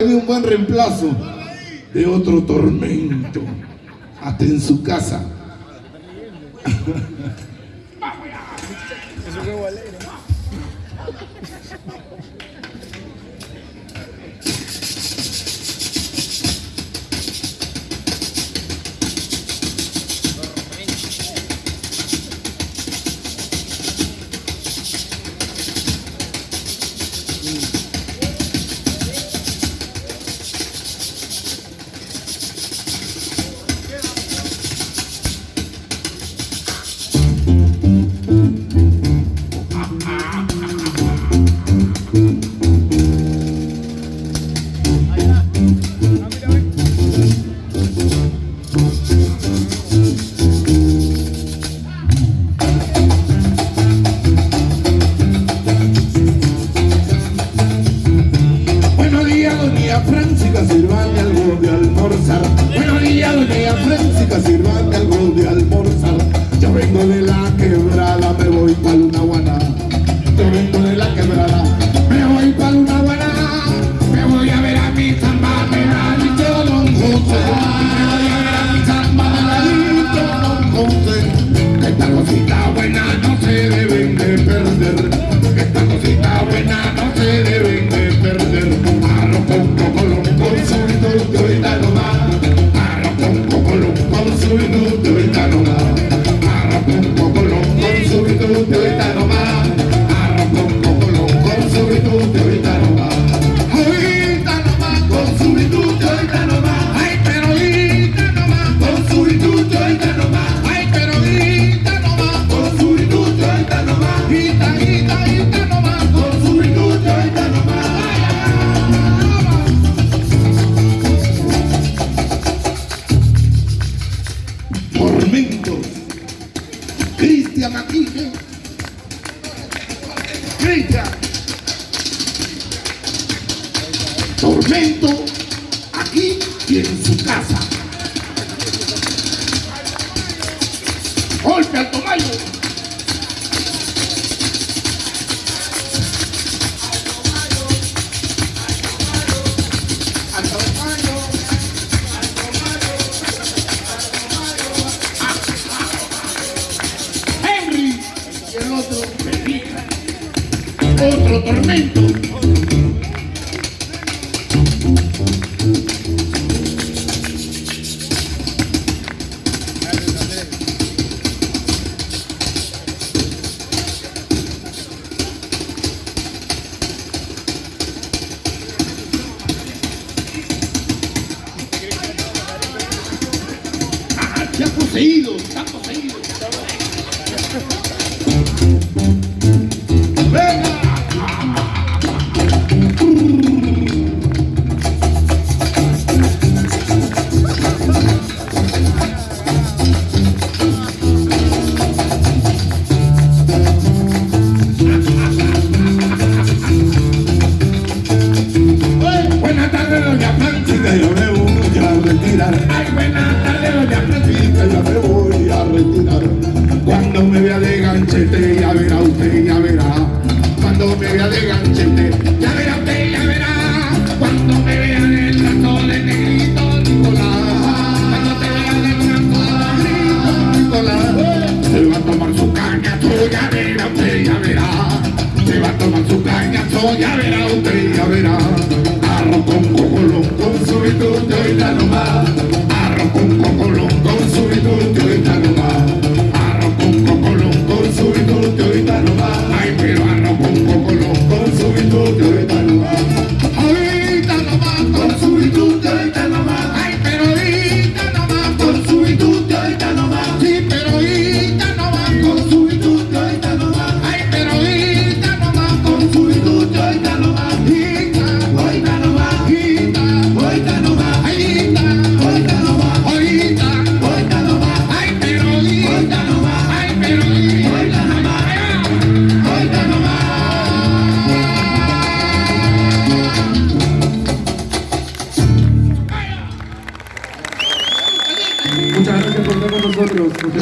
de un buen reemplazo de otro tormento, hasta en su casa. Días, doña Francisca, sirvame algo de almorzar. Yo vengo de la quebrada, me voy pa' Luna Guaná. Yo vengo de la quebrada, me voy pa' Luna Guaná. Me voy a ver a mi samba, me ha dicho Don José. Me voy a ver a mi samba, me ha dicho Don José. Esta cosita buena no se deben de perder. Esta cosita buena no se Cristian Maquille. Cristian. Tormento aquí y en su casa. Golpe al tomayo. Otro tormento. Ha poseído, está poseído. Buenas tardes, doña Francisca, yo me voy a retirar. Ay, buenas tardes, doña Francisca, yo me voy a retirar. Cuando me vea de ganchete, ya verá usted, ya verá. Cuando me vea de ganchete, ya verá usted, ya verá. Cuando me vea de trato de negrito Nicolás. Cuando te vea de trato de negrito Nicolás. Se va a tomar su cañazo, ya verá usted, ya verá. Se va a tomar su cañazo, ya verá usted, ya verá con cocolo, con solito de ahorita nomás. Arroz con cocolo.